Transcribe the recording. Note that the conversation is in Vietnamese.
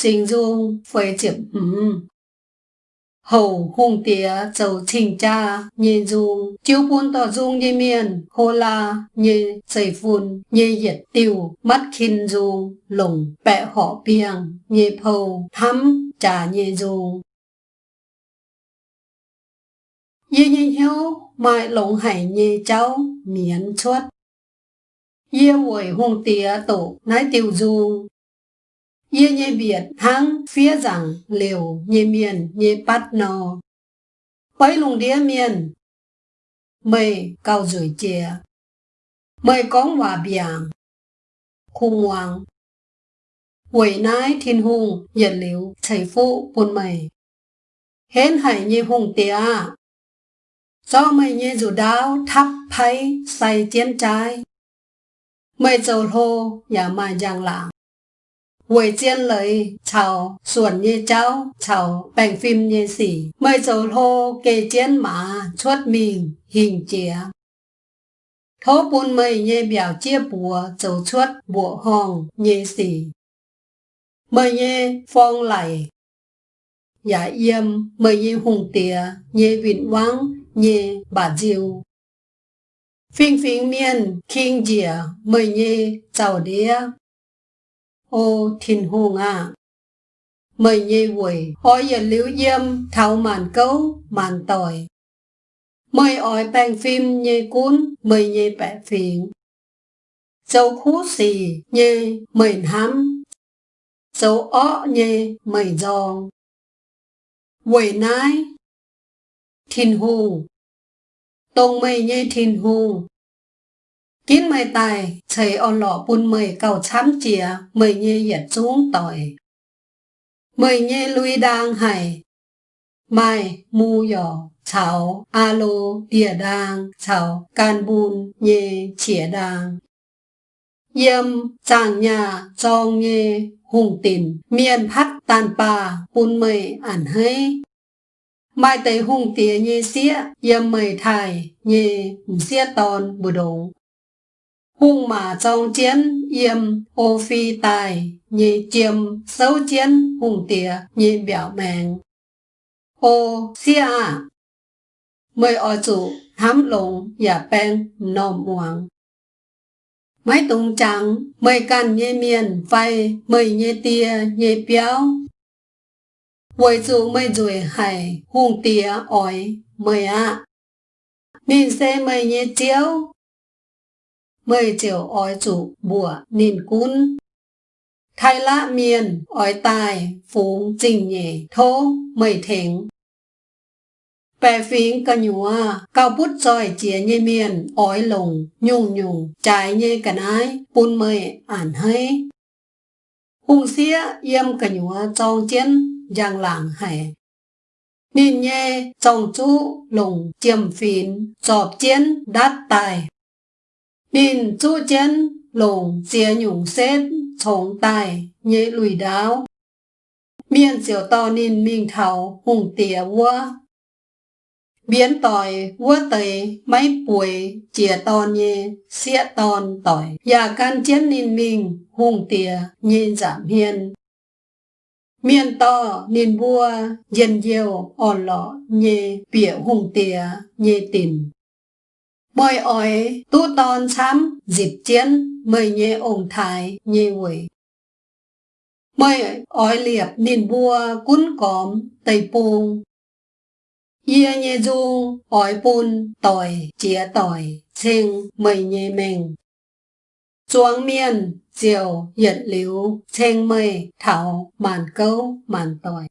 sinh dung phơi chiếm hừm hầu hùng tía châu trình cha nhìn dung chiếu buôn tỏ dung như miền hô la như xây phun như nhiệt tiêu mắt khinh dung lồng bẹ họ biêng, như phâu thắm trà như dung Như nhìn hiếu mai lồng hải như cháu miến chuất. Như vội hùng tía tổ nái tiêu dung Yê nhê biệt hang phía rằng liều nhê miền nhê bắt nò. Bấy lùng đĩa miền. mây cao rủi chè. Mây cóng hòa biàng. Khung hoàng. Quỷ nái thiên hùng nhiệt liều chảy phụ buồn mày. Hến hải nhê hùng tía. Do mày nhê dù đáo thắp phay say chiến trái. Mày dầu hô nhà mà giang lạng. Quầy chiên lấy chào xuẩn như cháu, chào bành phim như xỉ. Mây dầu hô kê chiến mà, chuốt mình, hình chĩa thố bún mây như biểu chia bùa, dầu chuốt bùa hòn như xỉ. Mây như phong lầy giả yêm, mây như hùng tía như vịn vắng như bà diều phiên phiên miên kinh dìa, mây như chào đĩa ô thiên hùng à mời nhê quỷ hỏi giờ liễu dâm, thảo màn cấu màn tỏi. Mời ỏi bàn phim nhê cuốn mời nhê bẻ phiền. Dấu khú xì nhê mời hắm. dấu ó nhê mời giòn. Quỷ nái thiên hùng. Tông mây nhê thiên hùng kín mày tài thầy on lọ buôn mày cầu chám chìa mày nhê yết xuống tỏi. Mày nhê lui đang hải mai mu yỏ chào alo địa đang chào can bùn, nhê, chìa đang yếm chàng nhà trong nhê hùng tìm miền phát tàn bà buôn mày ản hay mai tây hùng tía nhê xía yếm mày thải, nhê, xía tòn bù đồ hung mà trong chiến yếm ô phi tài. Nhị chiêm, xấu chiến, hung tỉa nhị biểu mèng ô xia mời ở chủ thám lồng và bèn nồm hoàng mấy tung trắng, mời can nhê miền vay, mời nhê tia, nhê béo. Với chủ mời rủi hải hung tỉa ỏi, mời ạ. Nên xe mời nhị chiếu mời chiều ói chủ bùa nìn cún. Thái lạ miền, ói tài, phú, trình nhẹ, thô, mời thỉnh. Bè phím cả nhúa, cao bút rồi chía nhê miền, ói lồng, nhung nhung, trái nhê cả nái, bún mời, ản hay. Hùng xía, yếm cả nhúa trong chiến, giang làng hải. Nhìn nhê, trong chú, lồng, chiêm phín, chọp chiến, đát tài. Đình chú chân lồng chia nhung xét chống tài nhẹ lùi đáo. Miền diệu to nên mình thảo, hùng tỉa vua. Biến tỏi vua tầy, máy bùi chia tòn nhẹ xịa tòn tỏi. Và can chiến nên mình hùng tỉa nhìn giảm hiền. Miền to nên vua dân diều ổn lọ nhẹ bỉa hùng tỉa nhẹ tình. Mời ỏi tu tòn xám dịp chiến mời nhẹ ổng thái nhẹ quỷ. Mời ỏi liệp nín bùa cún cóm tây pung Yê nhẹ du ỏi bùn tỏi chía tỏi chênh mời nhẹ mình. Chuang miên, diều nhật liu chênh mời thảo, màn câu, màn tỏi.